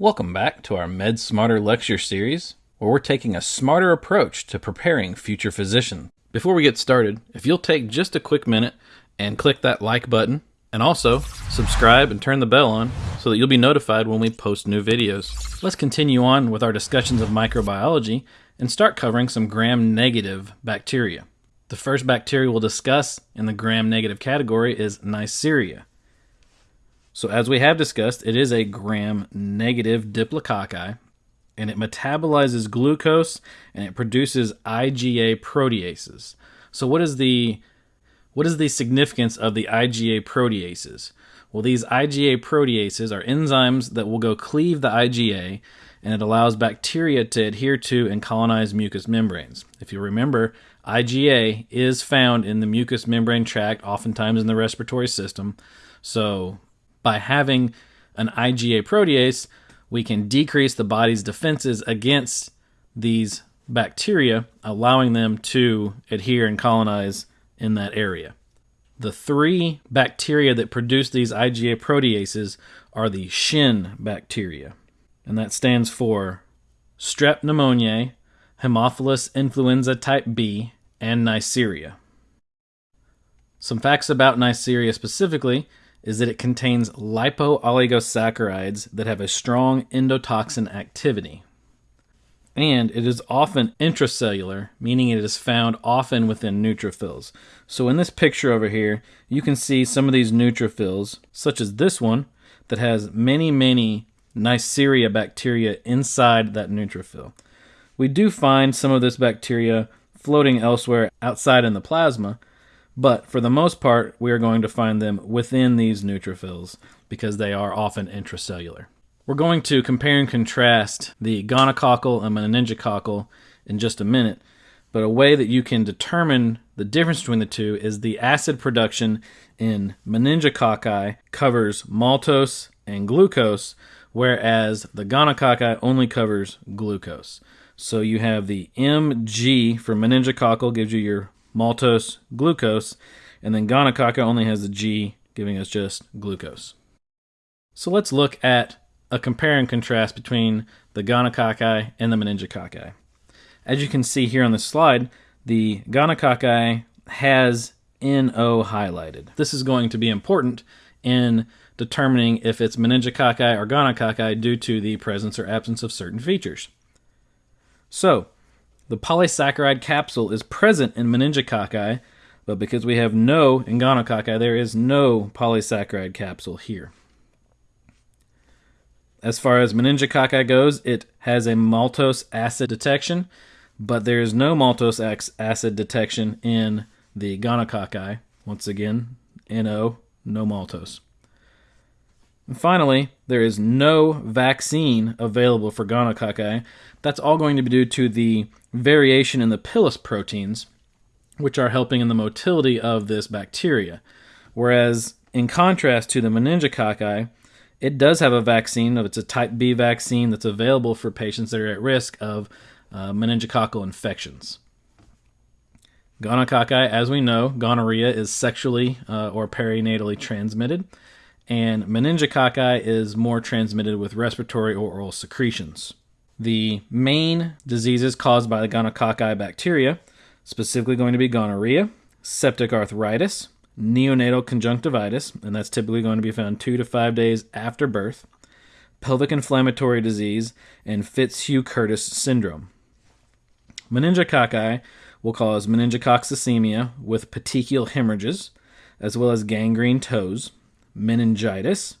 Welcome back to our Med Smarter lecture series, where we're taking a smarter approach to preparing future physicians. Before we get started, if you'll take just a quick minute and click that like button, and also subscribe and turn the bell on so that you'll be notified when we post new videos. Let's continue on with our discussions of microbiology and start covering some gram negative bacteria. The first bacteria we'll discuss in the gram negative category is Neisseria. So, as we have discussed, it is a gram negative diplococci and it metabolizes glucose and it produces IgA proteases. So, what is the what is the significance of the IgA proteases? Well, these IgA proteases are enzymes that will go cleave the IgA and it allows bacteria to adhere to and colonize mucous membranes. If you remember, IgA is found in the mucous membrane tract, oftentimes in the respiratory system. So, by having an IgA protease, we can decrease the body's defenses against these bacteria, allowing them to adhere and colonize in that area. The three bacteria that produce these IgA proteases are the Shin bacteria, and that stands for Strep pneumoniae, Haemophilus influenza type B, and Neisseria. Some facts about Neisseria specifically is that it contains lipooligosaccharides that have a strong endotoxin activity. And it is often intracellular, meaning it is found often within neutrophils. So in this picture over here, you can see some of these neutrophils, such as this one, that has many, many Neisseria bacteria inside that neutrophil. We do find some of this bacteria floating elsewhere outside in the plasma, but for the most part, we are going to find them within these neutrophils because they are often intracellular. We're going to compare and contrast the gonococcal and meningococcal in just a minute, but a way that you can determine the difference between the two is the acid production in meningococci covers maltose and glucose, whereas the gonococci only covers glucose. So you have the Mg for meningococcal gives you your maltose, glucose, and then gonococca only has the G, giving us just glucose. So let's look at a compare and contrast between the gonococci and the meningococci. As you can see here on this slide, the gonococci has NO highlighted. This is going to be important in determining if it's meningococci or gonococci due to the presence or absence of certain features. So, the polysaccharide capsule is present in meningococci, but because we have no in gonococci, there is no polysaccharide capsule here. As far as meningococci goes, it has a maltose acid detection, but there is no maltose acid detection in the gonococci. Once again, NO, no maltose. And finally, there is no vaccine available for gonococci. That's all going to be due to the variation in the pilus proteins, which are helping in the motility of this bacteria. Whereas, in contrast to the meningococci, it does have a vaccine. It's a type B vaccine that's available for patients that are at risk of uh, meningococcal infections. Gonococci, as we know, gonorrhea is sexually uh, or perinatally transmitted, and meningococci is more transmitted with respiratory or oral secretions. The main diseases caused by the gonococci bacteria, specifically going to be gonorrhea, septic arthritis, neonatal conjunctivitis, and that's typically going to be found two to five days after birth, pelvic inflammatory disease, and Fitzhugh Curtis syndrome. Meningococci will cause meningococcemia with petechial hemorrhages, as well as gangrene toes, meningitis,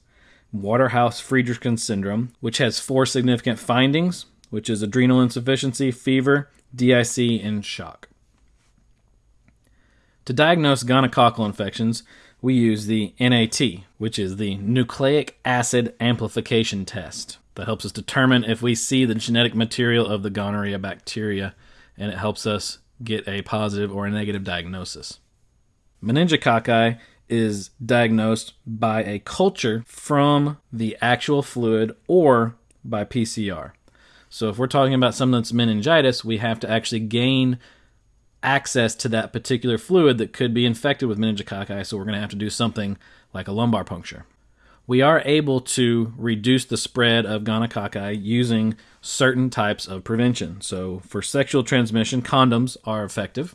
Waterhouse Friderichsen syndrome, which has four significant findings, which is adrenal insufficiency, fever, DIC, and shock. To diagnose gonococcal infections, we use the NAT, which is the nucleic acid amplification test. That helps us determine if we see the genetic material of the gonorrhea bacteria, and it helps us get a positive or a negative diagnosis. Meningococci is diagnosed by a culture from the actual fluid or by PCR. So if we're talking about something that's meningitis, we have to actually gain access to that particular fluid that could be infected with meningococci, so we're going to have to do something like a lumbar puncture. we are able to reduce the spread of gonococci using certain types of prevention. So, for sexual transmission, condoms are effective.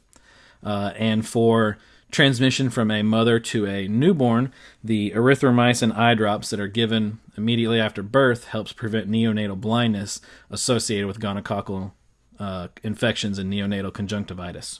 Uh, and for transmission from a mother to a newborn, the erythromycin eye drops that are given immediately after birth helps prevent neonatal blindness associated with gonococcal uh, infections and neonatal conjunctivitis.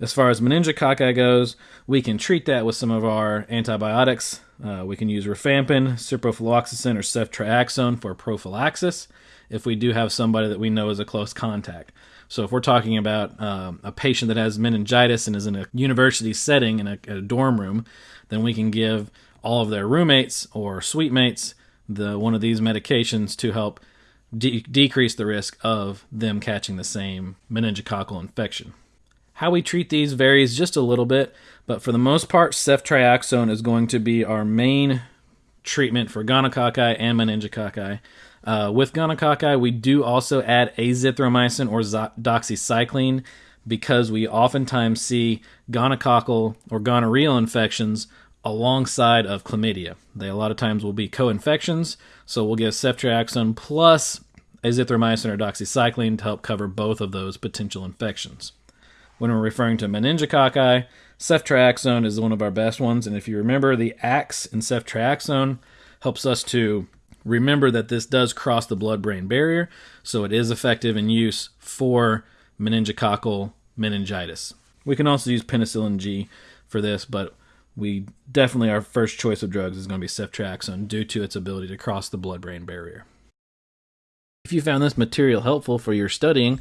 As far as meningococci goes, we can treat that with some of our antibiotics. Uh, we can use rifampin, ciprofloxacin, or ceftriaxone for prophylaxis if we do have somebody that we know is a close contact. So if we're talking about um, a patient that has meningitis and is in a university setting in a, a, dorm room, then we can give all of their roommates or suite mates the one of these medications to help de- decrease the risk of them catching the same meningococcal infection. How we treat these varies just a little bit, but for the most part, ceftriaxone is going to be our main treatment for gonococci and meningococci. Uh, with gonococci, we do also add azithromycin or doxycycline because we oftentimes see gonococcal or gonorrheal infections alongside of chlamydia. They a lot of times will be co-infections, so we'll give ceftriaxone plus azithromycin or doxycycline to help cover both of those potential infections. When we're referring to meningococci, ceftriaxone is one of our best ones, and if you remember, the AX in ceftriaxone helps us to remember that this does cross the blood-brain barrier, so it is effective in use for meningococcal meningitis. We can also use penicillin G for this, but we definitely our first choice of drugs is going to be ceftriaxone due to its ability to cross the blood-brain barrier. If you found this material helpful for your studying,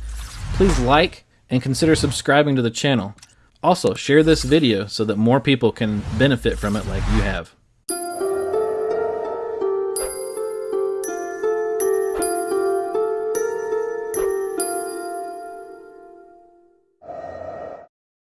please like and consider subscribing to the channel. Also, share this video so that more people can benefit from it like you have.